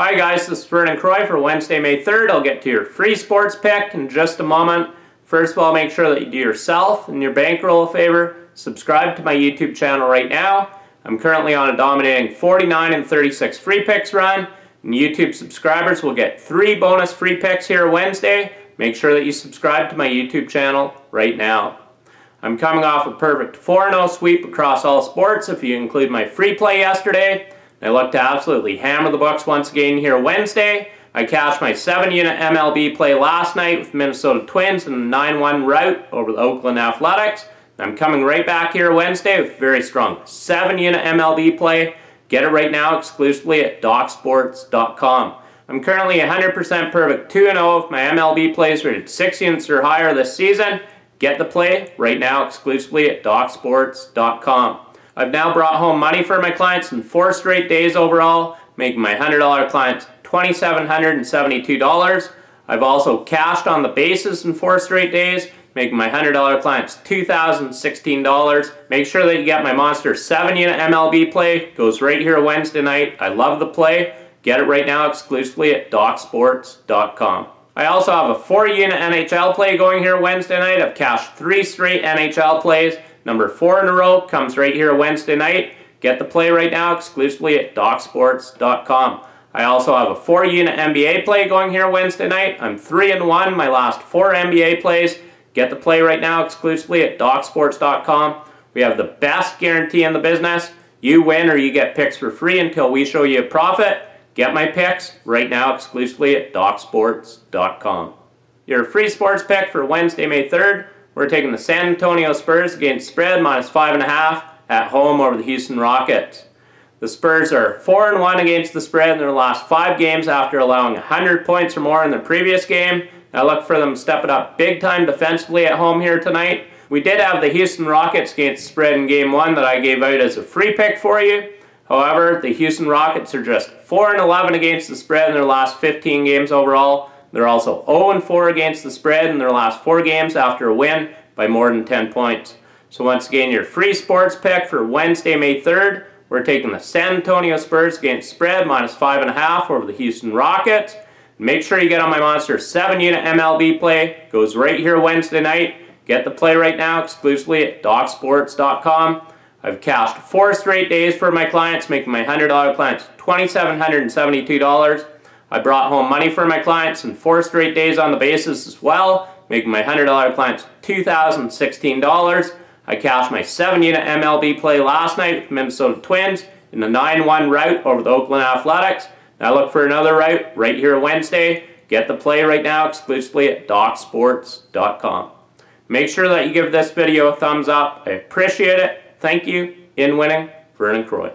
Hi guys, this is Vernon Croy for Wednesday, May 3rd. I'll get to your free sports pick in just a moment. First of all, make sure that you do yourself and your bankroll a favor. Subscribe to my YouTube channel right now. I'm currently on a dominating 49 and 36 free picks run. And YouTube subscribers will get three bonus free picks here Wednesday. Make sure that you subscribe to my YouTube channel right now. I'm coming off a perfect 4-0 sweep across all sports if you include my free play yesterday. I look to absolutely hammer the Bucks once again here Wednesday. I cashed my 7-unit MLB play last night with Minnesota Twins in a 9-1 rout over the Oakland Athletics. I'm coming right back here Wednesday with a very strong 7-unit MLB play. Get it right now exclusively at DocSports.com. I'm currently 100% perfect 2-0 if my MLB plays rated 6 units or higher this season. Get the play right now exclusively at DocSports.com. I've now brought home money for my clients in four straight days overall, making my $100 clients $2,772. I've also cashed on the basis in four straight days, making my $100 clients $2,016. Make sure that you get my Monster 7 unit MLB play. Goes right here Wednesday night. I love the play. Get it right now exclusively at DocSports.com. I also have a 4 unit NHL play going here Wednesday night. I've cashed three straight NHL plays. Number four in a row comes right here Wednesday night. Get the play right now exclusively at DocSports.com. I also have a four unit NBA play going here Wednesday night. I'm three and one my last four NBA plays. Get the play right now exclusively at DocSports.com. We have the best guarantee in the business. You win or you get picks for free until we show you a profit. Get my picks right now exclusively at DocSports.com. Your free sports pick for Wednesday, May 3rd we're taking the San Antonio Spurs against spread minus 5.5 at home over the Houston Rockets. The Spurs are 4 and 1 against the spread in their last five games after allowing 100 points or more in the previous game. I look for them to step it up big time defensively at home here tonight. We did have the Houston Rockets against spread in game one that I gave out as a free pick for you. However, the Houston Rockets are just 4 and 11 against the spread in their last 15 games overall. They're also 0-4 against the spread in their last four games after a win by more than 10 points. So once again, your free sports pick for Wednesday, May 3rd, we're taking the San Antonio Spurs against spread minus 5.5 over the Houston Rockets. Make sure you get on my Monster 7-unit MLB play. Goes right here Wednesday night. Get the play right now exclusively at DocSports.com. I've cashed four straight days for my clients, making my $100 clients $2,772. I brought home money for my clients in four straight days on the basis as well, making my $100 clients $2,016. I cashed my 7-unit MLB play last night with Minnesota Twins in the 9-1 rout over the Oakland Athletics. Now look for another rout right here Wednesday. Get the play right now exclusively at DocSports.com. Make sure that you give this video a thumbs up. I appreciate it. Thank you. In winning, Vernon Croy.